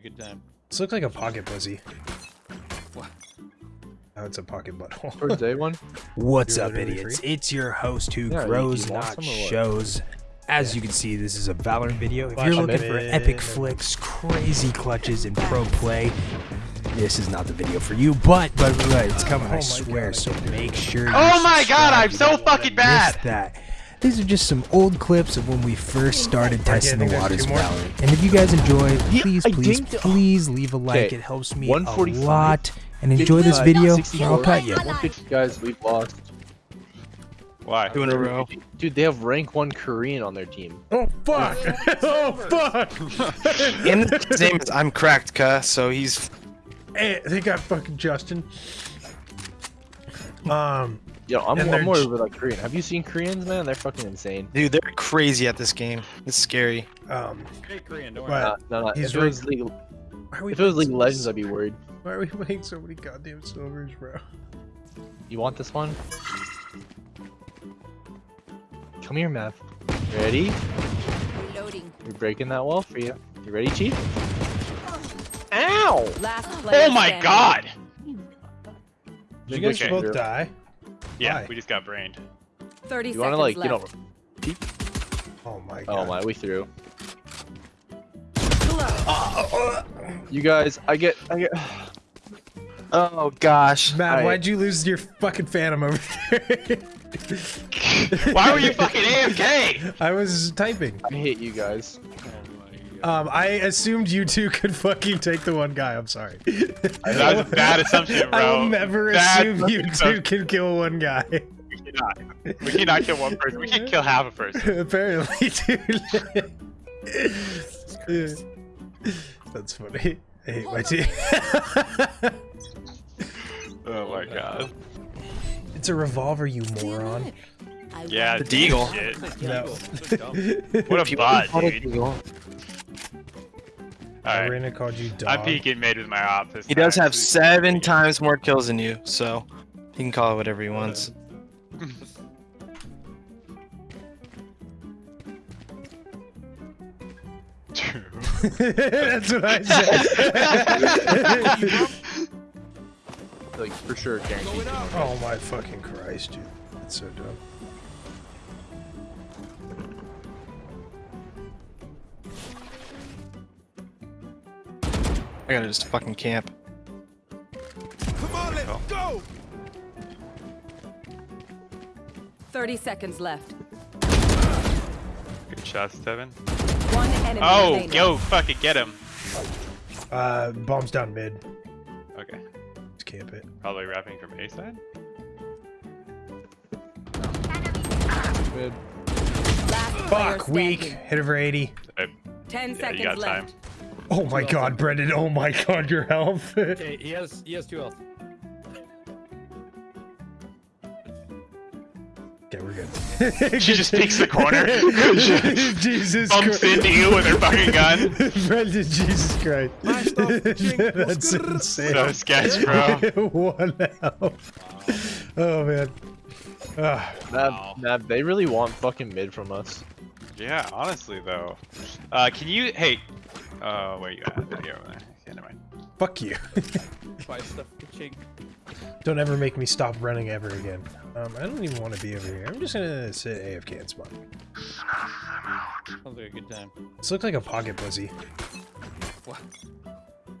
like a good time. This looks like a pocket pussy. What? Oh, it's a pocket butthole. For day one. What's You're up, idiots? free? It's your host who Yeah, grows, not some or what? shows. As you can see, this is a Valorant video. If you're looking for epic flicks, crazy clutches, and pro play, this is not the video for you. But but, but it's coming, I swear. So make sure. Oh my god. I'm so fucking bad! miss That. These are just some old clips of when we first started testing the waters two of. Valorant. And if you guys enjoy, please, please, please leave a like. It helps me a lot. And enjoy this video. 64, I'll cut you. guys, we've lost. Why? Two in a row. Dude, they have rank one Korean on their team. Oh fuck! oh fuck! And his name is I'm cracked, cuh, so he's Hey, they got fucking Justin. Um, Yo, I'm, I'm more j- over like Korean. Have you seen Koreans, man? They're fucking insane. dude, they're crazy at this game. It's scary. um, Hey, Korean, don't worry. but No, no, no. he's If it was League, are we if it was League so- of Legends, I'd be worried. Why are we playing so many goddamn silvers, bro? You want this one? Come here, Mav. Ready? Loading. We're breaking that wall for you. You ready, Chief? Ow! Last Oh my standing. god! Did you guys Okay. both die? Yeah, Why? we just got brained. 30 You seconds wanna like, you know, left. Oh my oh god. oh my, we threw. You guys, I get, I get. Oh gosh. Matt, I- why'd you lose your fucking phantom over there? Why were you fucking AFK? I was typing. I hate you guys. My god. Um, I assumed you two could fucking take the one guy. I'm sorry. That was a bad assumption, bro. I will never Bad assume you two assumption. can kill one guy. We cannot. We cannot kill one person. We can kill half a person. Apparently, dude. That's funny. I hate my team. Oh my god. it's a revolver, you moron. Yeah. The Deagle. shit. No. So dumb. What a bot, dude. Alright. Alright. Arena called you dog. I'm peeking mid with my office. He does have seven times more kills than you, so he can call it whatever he wants. True. That's what I said. Like for sure, guaranteed. oh my fucking Christ, dude. That's so dumb. I gotta just fucking camp. come on little go 30 seconds left. Good shot, Steven. One enemy Oh, remaining. yo, fucking get him. Uh, bombs down mid. Okay. Let's camp it. Probably wrapping from A side. Mid. Last Fuck, weak. standing. Hit over 80. 10 Yeah, seconds you got time. Left. Oh my god, Brendan. Oh my god, your health. Okay, he has he has two health. Okay, we're good. She just peeks the corner. Jesus Bumps Christ. into you with her fucking gun. Brendan, Jesus Christ. That's insane. So sketch, bro. One health. Oh man. Ah, Nav, Nav, they really want fucking mid from us. Yeah, honestly though. Uh, can you? Hey. Uh, where you at? You're over there. Okay, never mind. fuck you. Buy stuff for chink. Don't ever make me stop running ever again. Um, I don't even want to be over here. I'm just gonna sit AFK and spawn. Sounds like a good time. This looks like a pocket pussy. What?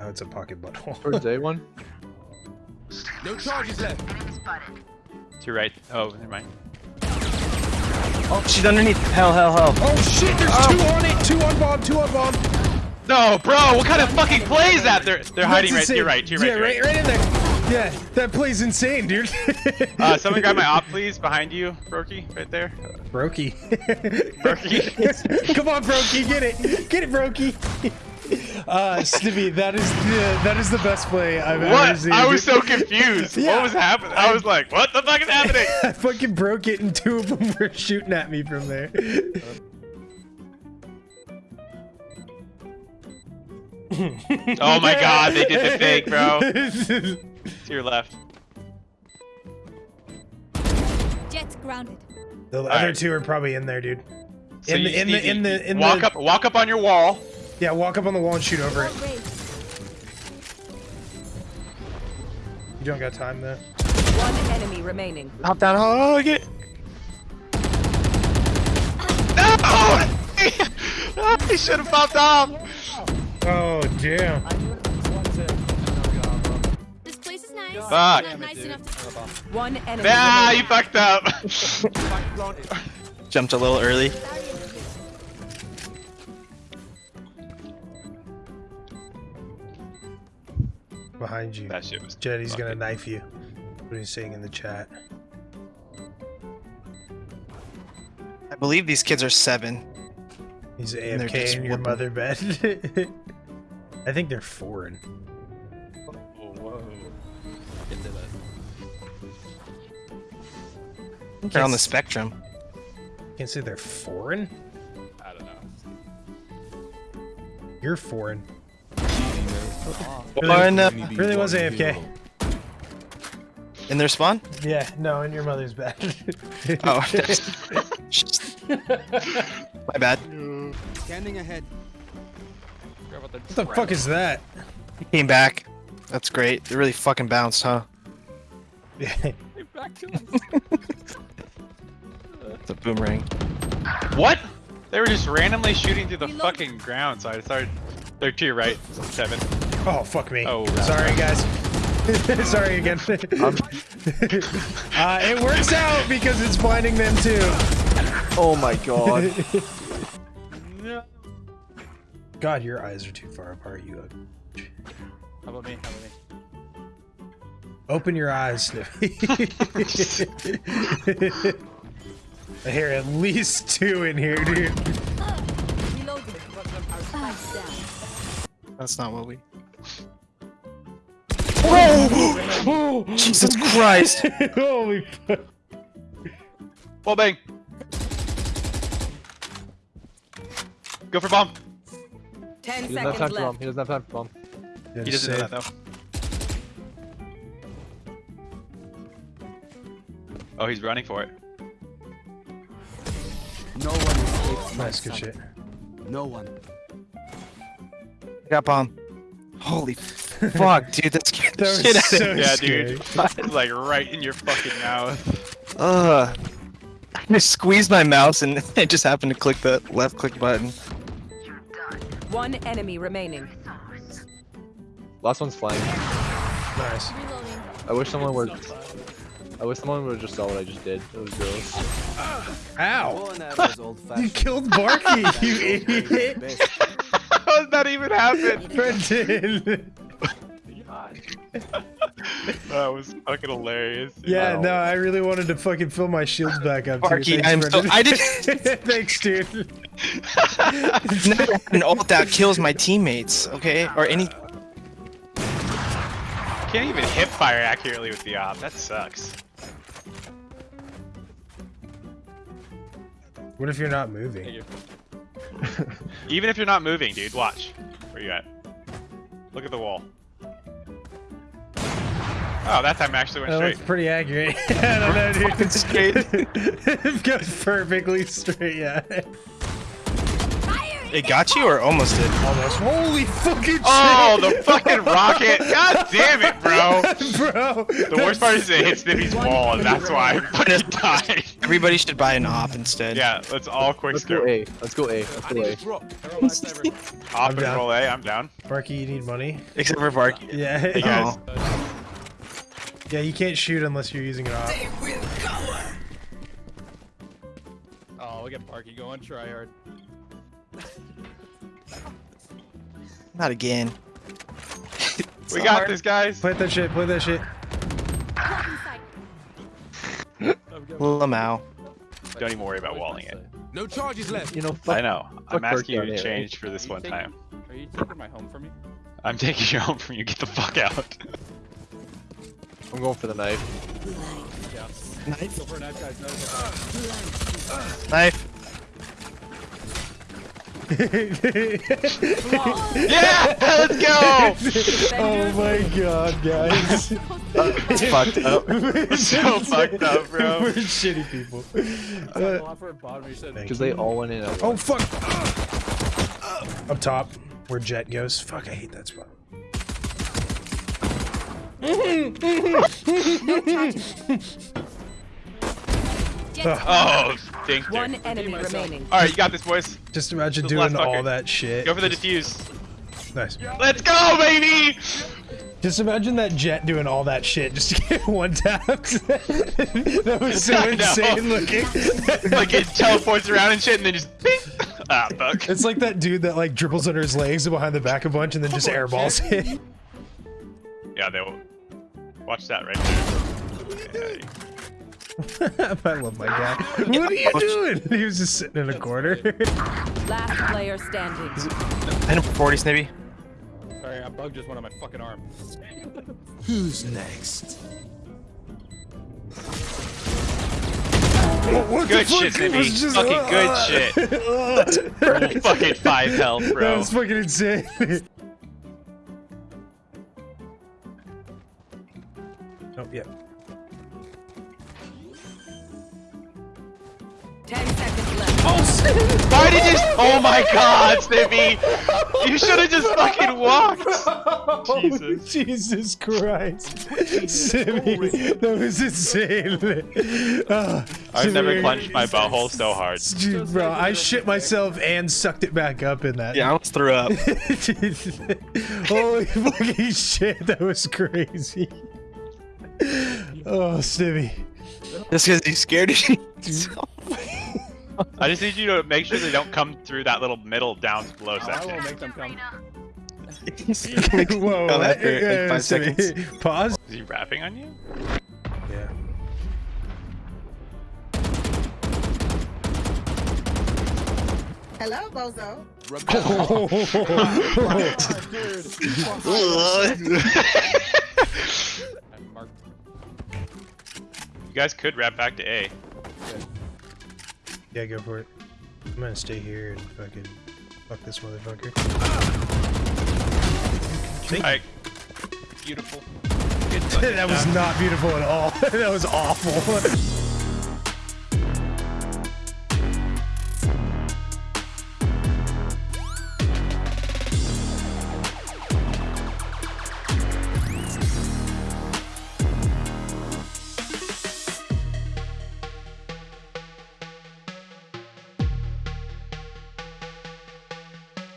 Oh, it's a pocket butthole. For day one. No charges left. To your right. Oh, never mind. Oh, she's underneath. Hell, hell, hell. Oh shit, there's two on it! Two on bomb, two on bomb! No, bro. What kind of fucking play is that? They're they're hiding right That's to your right. To your right. Yeah, to your right, right in there. Yeah, that play's insane, dude. Uh, someone grab my op, please. Behind you, Brokey, right there. Brokey. Brokey. Come on, Brokey, get it. Get it, Brokey. Uh, Stivy, that is the that is the best play I've ever What? seen. I was so confused. Yeah. What was happening? I was like, what the fuck is happening? I fucking broke it and two of them were shooting at me from there. oh my god, they did the fake, bro. to your left. Jett's grounded. The All other right. two are probably in there, dude. in the, in, the in the in walk the walk up walk up on your wall. Yeah, walk up on the wall and shoot over it. You don't got time though. One enemy remaining. Hop down. Oh, oh get. No! I should have popped off. Oh damn. This place is nice. Fuck. Not nice enough to One enemy Ah, you fucked up. Jumped a little early. Behind you. that shit was. Jetty's gonna knife you. What are you saying in the chat. I believe these kids are seven. He's they're AFK in your mother bed. I think they're foreign. Whoa. They're on the spectrum. Can't say they're foreign. I don't know. You're foreign. Or in, uh, Really was AFK. in their spawn? Yeah, no, in your mother's bed. Oh, my bad. Scanning ahead. Forgot about What the fuck is that? He came back. That's great. It really fucking bounced, huh? Yeah. Back to us. It's a boomerang. What? They were just randomly shooting through the fucking ground, so I started. They're to your right, seven. oh fuck me. Oh, sorry guys. sorry again. uh, it works out because it's blinding them too. Oh my god. No. God, your eyes are too far apart. You ugly. How about me? How about me? Open your eyes, Snippy. I hear at least two in here, dude. Reloading. Our spikes down. That's not what we. Oh! Jesus Christ! Holy fuck. Wall bang. Go for bomb. Ten He doesn't have time seconds for bomb. He doesn't have time for bomb. He doesn't know that though. Oh, he's running for it. No one escapes Nice, good shit. No one. Got bomb. Holy fuck, dude, that scared the shit was out of me. Yeah, scary. dude. Like right in your fucking mouth. Ugh. I just squeezed my mouse and it just happened to click the left click button. One enemy remaining. Last one's flying. Nice. reloading. I wish someone would. I wish someone would just saw what I just did. It was gross. Ow! was old You killed Barky, you idiot! How does that even happen? Brendan! That was fucking hilarious. Yeah, Wow. no, I really wanted to fucking fill my shields back up. too. Barky, I'm so- I did- Thanks, dude. Never had an ult that kills my teammates, okay? Or any. Can't even hip fire accurately with the op. That sucks. What if you're not moving? Even if you're not moving, dude. Watch. Where you at? Look at the wall. Oh, that time actually went That straight. looks pretty accurate. I don't know, dude. Fucking straight. it goes perfectly straight, yeah. It got you or almost did? Almost. Holy fucking oh, shit! Oh, the fucking rocket! God damn it, bro! Bro! The worst part is it hits Snippy's wall, and that's why I fucking died. Everybody should buy an op instead. Yeah, let's all quick Let's go. A. Let's go A. Let's go A. a drop. Arrow lifesaver. Op and roll A, I'm down. Barky, you need money? Except for Vark. Yeah. Hey guys. Oh. Yeah, you can't shoot unless you're using an op. Oh, we got Parky going. Try hard. Not again. We got this, guys. Play that shit, play that shit. Lamau. Don't even worry about walling it. No charges left. You know, fuck. I know. I'm asking you to on A, change for this one taking- time. Are you taking my home from me? I'm taking you home from you. Get the fuck out. I'm going for the knife. Yeah. Knife. Go for a knife, guys. No, go for Knife. Yeah, let's go. oh my god, guys. It's fucked up. We're so fucked up, bro. We're shitty people. it. Uh, Go for a bottom. You said. Because they all went in at oh fuck! Up top, where Jett goes. Fuck, I hate that spot. Oh, dink. One enemy remaining. All right, you got this, boys. Just imagine The doing all that shit. Go for the defuse. Nice. Let's go, baby! Just imagine that Jett doing all that shit just to get one tap. that was so insane looking. like it teleports around and shit, and then just bing. Ah, fuck. It's like that dude that like dribbles under his legs and behind the back a bunch and then just airballs it. Yeah, they will. Watch that right there. Yeah, I love my guy. What are you doing? He was just sitting in a corner. Last player standing. I know 40s maybe. Sorry, I bugged just one on my fucking arm. Who's next? what Good the shit, fuck? It Sibby. just- Fucking good uh, shit. fucking five health, That bro. was fucking insane. Yeah. Ten seconds left. Why did you? Oh my God, Snippy! You should have just fucking walked. Jesus. Jesus Christ. Simmy, that was insane. Ah, I've never clenched my butthole so hard. Dude, bro, I shit myself and sucked it back up in that. Yeah, I almost threw up. Holy fucking shit, that was crazy. Oh, Stimmy. Just because he's scared of you. I just need you to make sure they don't come through that little middle down low I section. won't make them come. Whoa, Come what? after it, like Yeah, five Stimmy. seconds. Pause. Is he rapping on you? Yeah. Hello, Bozo. I'm marked. You guys could wrap back to A. Yeah, go for it. I'm gonna stay here and fucking fuck this motherfucker. Alright. Beautiful. that was not beautiful at all. that was awful.